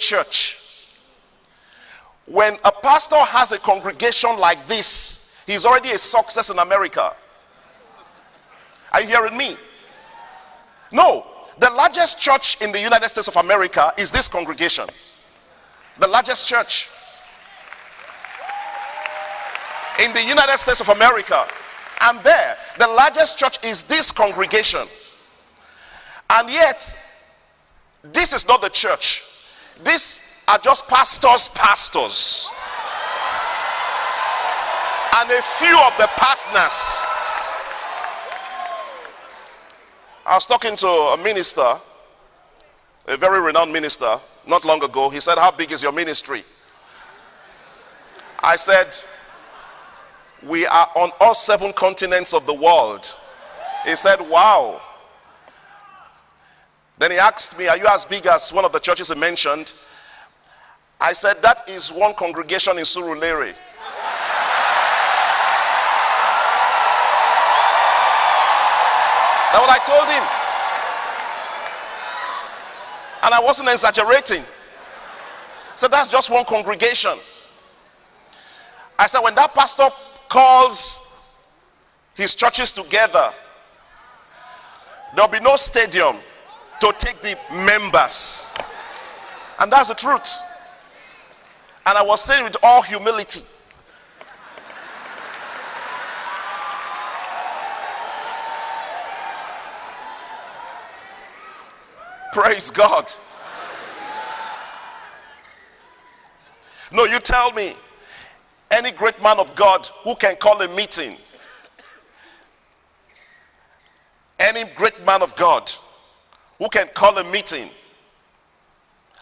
church. When a pastor has a congregation like this, he's already a success in America. Are you hearing me? No, the largest church in the United States of America is this congregation. The largest church in the United States of America. And there, the largest church is this congregation. And yet, this is not the church. These are just pastors, pastors. And a few of the partners. I was talking to a minister, a very renowned minister, not long ago. He said, How big is your ministry? I said, We are on all seven continents of the world. He said, Wow. Then he asked me, Are you as big as one of the churches he mentioned? I said, That is one congregation in Surulere. That's what I told him. And I wasn't exaggerating. So that's just one congregation. I said, when that pastor calls his churches together, there'll be no stadium to take the members. And that's the truth. And I was saying with all humility. Praise God. No, you tell me any great man of God who can call a meeting, any great man of God who can call a meeting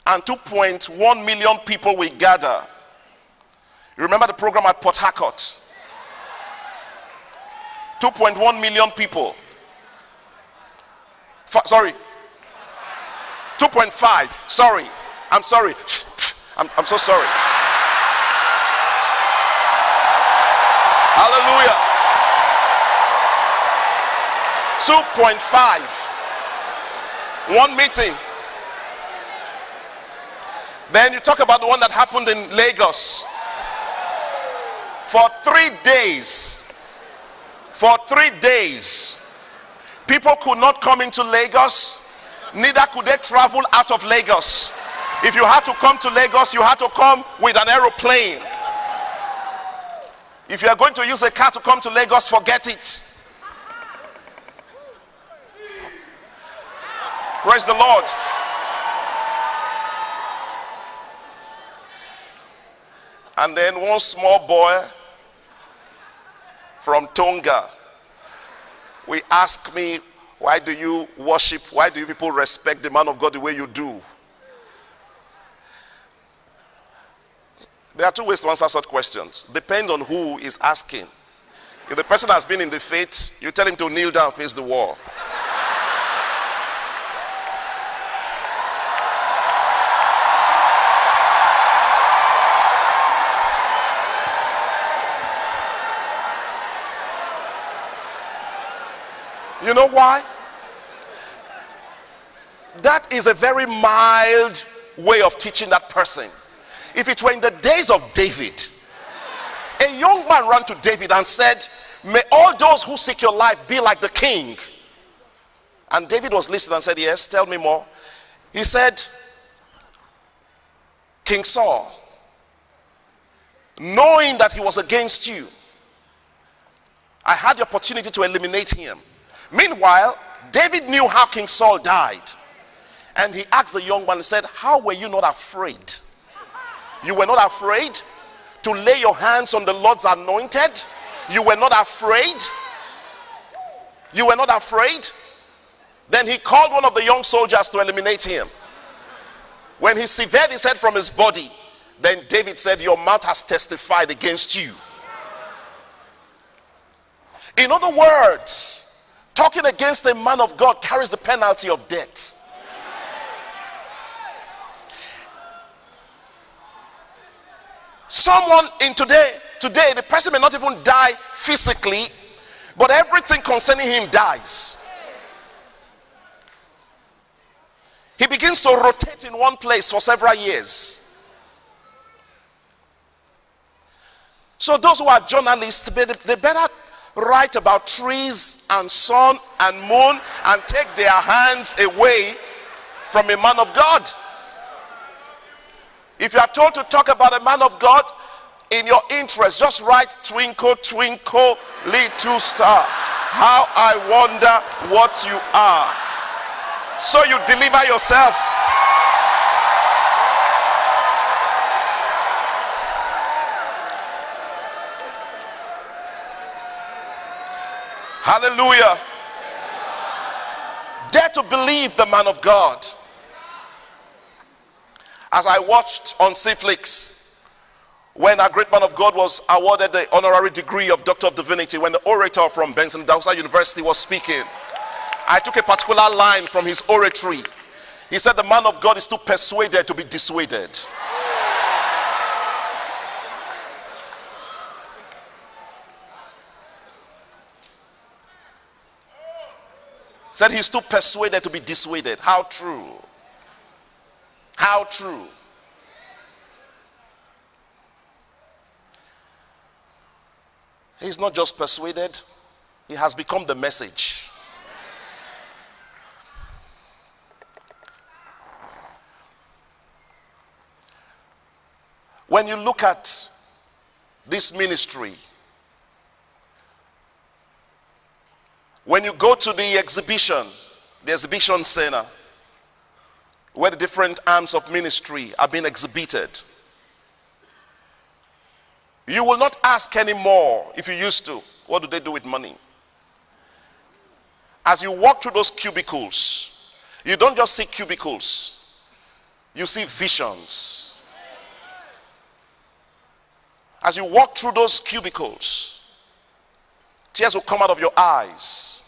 and 2.1 million people will gather. You remember the program at Port Harcourt? 2.1 million people. F sorry. 2.5. Sorry. I'm sorry. I'm, I'm so sorry. Hallelujah. 2.5. One meeting. Then you talk about the one that happened in Lagos. For three days, for three days, people could not come into Lagos, neither could they travel out of Lagos. If you had to come to Lagos, you had to come with an aeroplane. If you are going to use a car to come to Lagos, forget it. Praise the Lord. And then one small boy from Tonga, we ask me, why do you worship? Why do you people respect the man of God the way you do? There are two ways to answer such questions. Depend on who is asking. If the person has been in the faith, you tell him to kneel down, face the wall. You know why? That is a very mild way of teaching that person. If it were in the days of David, a young man ran to David and said, May all those who seek your life be like the king. And David was listening and said, Yes, tell me more. He said, King Saul, knowing that he was against you, I had the opportunity to eliminate him. Meanwhile, David knew how King Saul died. And he asked the young man said, How were you not afraid? You were not afraid to lay your hands on the Lord's anointed? You were not afraid? You were not afraid? Then he called one of the young soldiers to eliminate him. When he severed his head from his body, then David said, Your mouth has testified against you. In other words, talking against a man of God carries the penalty of death. Someone in today, today, the person may not even die physically, but everything concerning him dies. he begins to rotate in one place for several years. So those who are journalists, they better write about trees and sun and moon and take their hands away from a man of God. If you are told to talk about a man of God in your interest, just write twinkle, twinkle, little star. How I wonder what you are. So you deliver yourself. Hallelujah. Dare to believe the man of God. As I watched on CeFlix, when a great man of God was awarded the honorary degree of Doctor of Divinity, when the orator from Benson Idahosa University was speaking, I took a particular line from his oratory. He said, The man of God is too persuaded to be dissuaded. Said he's too persuaded to be dissuaded. How true? How true? He's not just persuaded, he has become the message. When you look at this ministry, when you go to the exhibition, the exhibition center, where the different arms of ministry are being exhibited, you will not ask anymore if you used to, what do they do with money? As you walk through those cubicles, you don't just see cubicles, you see visions as you walk through those cubicles, tears will come out of your eyes.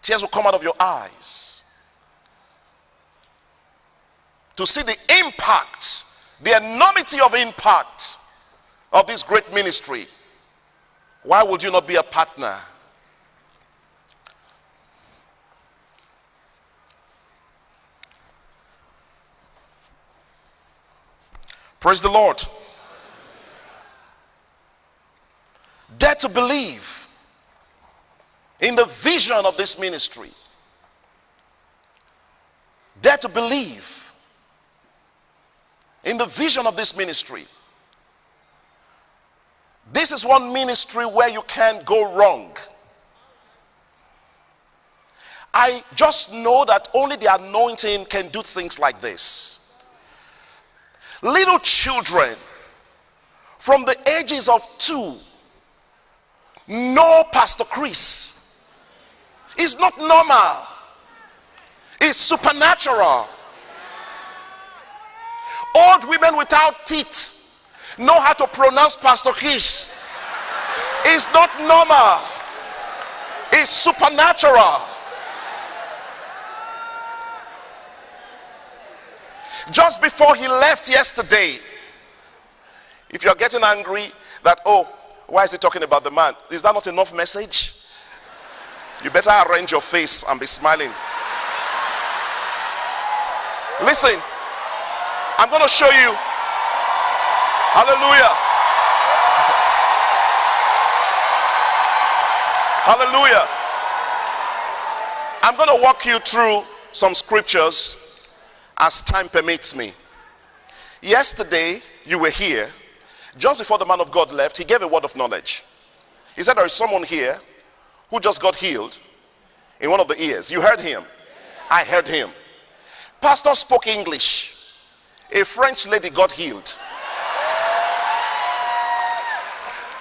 Tears will come out of your eyes. To see the impact, the enormity of impact of this great ministry. Why would you not be a partner? Praise the Lord. Dare to believe in the vision of this ministry. Dare to believe in the vision of this ministry. This is one ministry where you can't go wrong. I just know that only the anointing can do things like this little children from the ages of two know Pastor Chris. It's not normal, it's supernatural. Old women without teeth know how to pronounce Pastor Chris. It's not normal, it's supernatural. Just before he left yesterday, if you're getting angry that, oh, why is he talking about the man? Is that not enough message? You better arrange your face and be smiling. Listen, I'm going to show you. Hallelujah. Hallelujah. I'm going to walk you through some scriptures as time permits me. Yesterday, you were here. Just before the man of God left, he gave a word of knowledge. He said, There is someone here who just got healed in one of the ears. You heard him. I heard him. Pastor spoke English. A French lady got healed.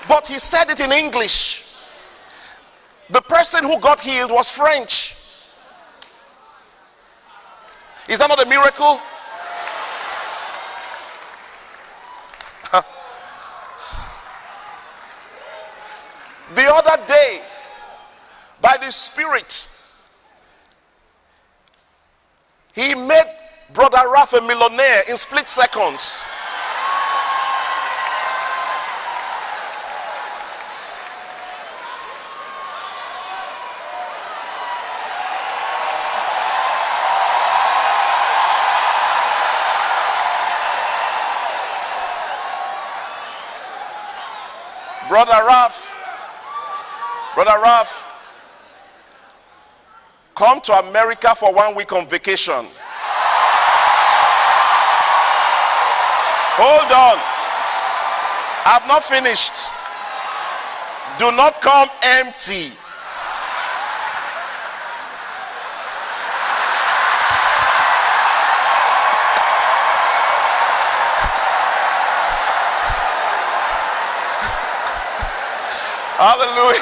But he said it in English. The person who got healed was French. Is that not a miracle? The other day, by the Spirit, he made Brother Raph a millionaire in split seconds. Brother Raph Brother Ralph. Come to America for one week on vacation. Hold on. I've not finished. Do not come empty. Hallelujah.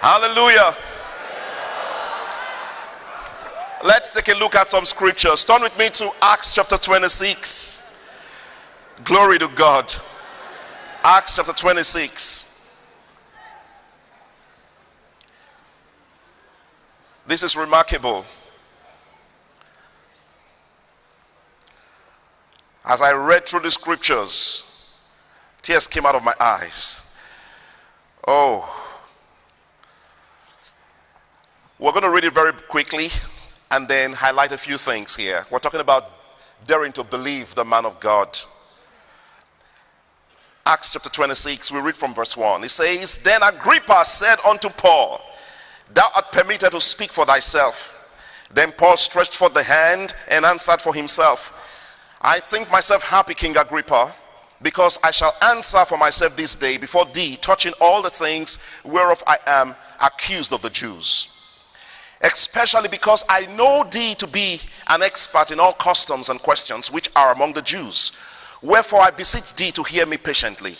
Hallelujah. Let's take a look at some scriptures. Turn with me to Acts chapter 26. Glory to God. Acts chapter 26. This is remarkable. As I read through the scriptures, tears came out of my eyes. Oh, we're going to read it very quickly and then highlight a few things here. We're talking about daring to believe the man of God. Acts chapter 26, we read from verse 1. It says, Then Agrippa said unto Paul, Thou art permitted to speak for thyself. Then Paul stretched forth the hand and answered for himself, I think myself happy, King Agrippa, because I shall answer for myself this day before thee, touching all the things whereof I am accused of the Jews especially because I know thee to be an expert in all customs and questions which are among the Jews. Wherefore I beseech thee to hear me patiently.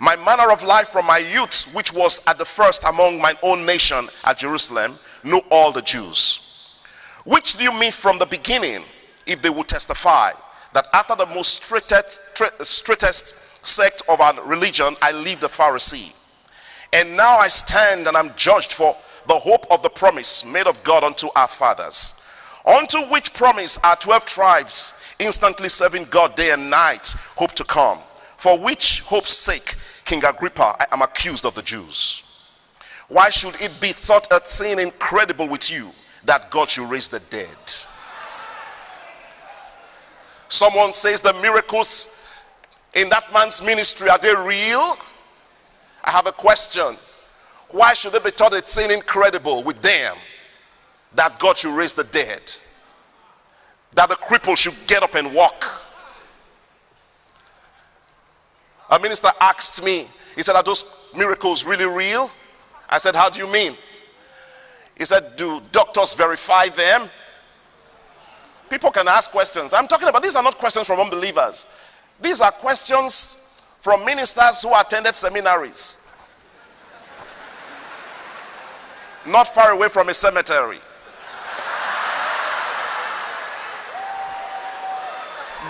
My manner of life from my youth, which was at the first among my own nation at Jerusalem, knew all the Jews. Which knew me from the beginning, if they would testify, that after the most straightest, straightest sect of our religion, I leave the Pharisee. And now I stand and I'm judged for the hope of the promise made of God unto our fathers, unto which promise our 12 tribes, instantly serving God day and night, hope to come. For which hope's sake, King Agrippa, I am accused of the Jews. Why should it be thought a thing incredible with you that God should raise the dead? Someone says the miracles in that man's ministry, are they real? I have a question. Why should it be thought a thing incredible with them that God should raise the dead? That the cripple should get up and walk? A minister asked me, he said, Are those miracles really real? I said, How do you mean? He said, Do doctors verify them? People can ask questions. I'm talking about these are not questions from unbelievers, these are questions from ministers who attended seminaries. not far away from a cemetery.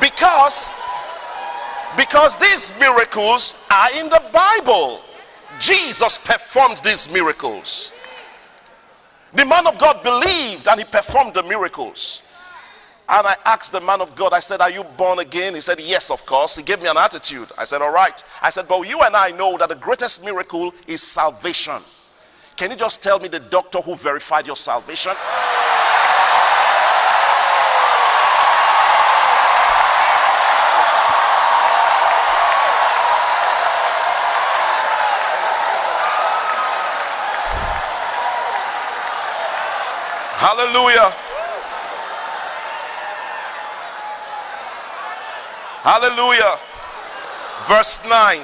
Because because these miracles are in the Bible. Jesus performed these miracles. The man of God believed and he performed the miracles. And I asked the man of God, I said, Are you born again? He said, Yes, of course. He gave me an attitude. I said, All right. I said, But you and I know that the greatest miracle is salvation. Can you just tell me the doctor who verified your salvation? Hallelujah. Hallelujah. Verse 9.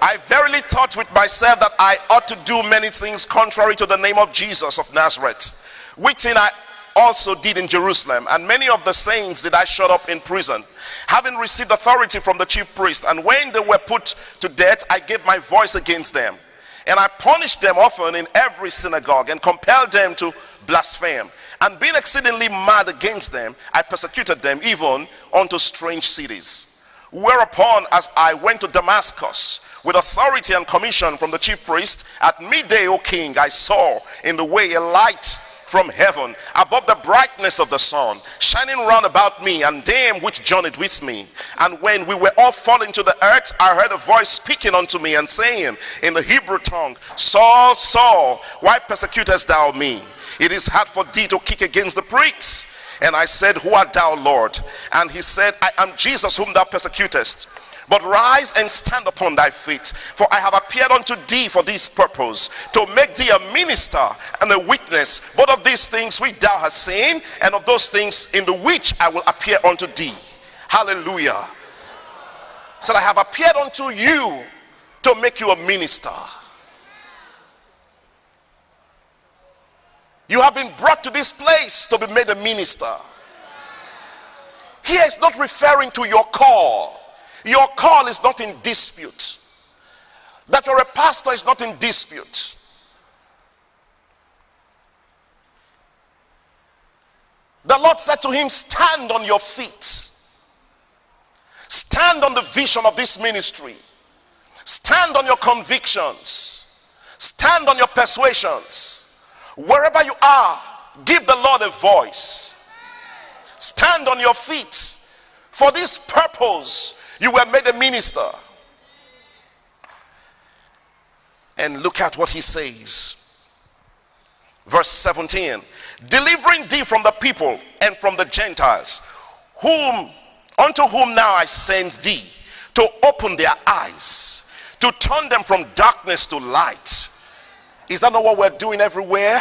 I verily thought with myself that I ought to do many things contrary to the name of Jesus of Nazareth, which thing I also did in Jerusalem, and many of the saints did I shut up in prison, having received authority from the chief priest. And when they were put to death, I gave my voice against them. And I punished them often in every synagogue and compelled them to blaspheme. And being exceedingly mad against them, I persecuted them even unto strange cities. Whereupon, as I went to Damascus, with authority and commission from the chief priest. At midday, O king, I saw in the way a light from heaven above the brightness of the sun, shining round about me and them which journeyed with me. And when we were all fallen to the earth, I heard a voice speaking unto me and saying in the Hebrew tongue, Saul, Saul, why persecutest thou me? It is hard for thee to kick against the pricks. And I said, Who art thou, Lord? And he said, I am Jesus whom thou persecutest. But rise and stand upon thy feet, for I have appeared unto thee for this purpose, to make thee a minister and a witness, both of these things which thou hast seen, and of those things in the which I will appear unto thee. Hallelujah. Said, I have appeared unto you to make you a minister. You have been brought to this place to be made a minister. Here is not referring to your call. Your call is not in dispute. That you're a pastor is not in dispute. The Lord said to him, Stand on your feet. Stand on the vision of this ministry. Stand on your convictions. Stand on your persuasions. Wherever you are, give the Lord a voice. Stand on your feet. For this purpose, you were made a minister. And look at what he says. Verse 17 delivering thee from the people and from the Gentiles, whom unto whom now I send thee to open their eyes, to turn them from darkness to light is that not what we're doing everywhere?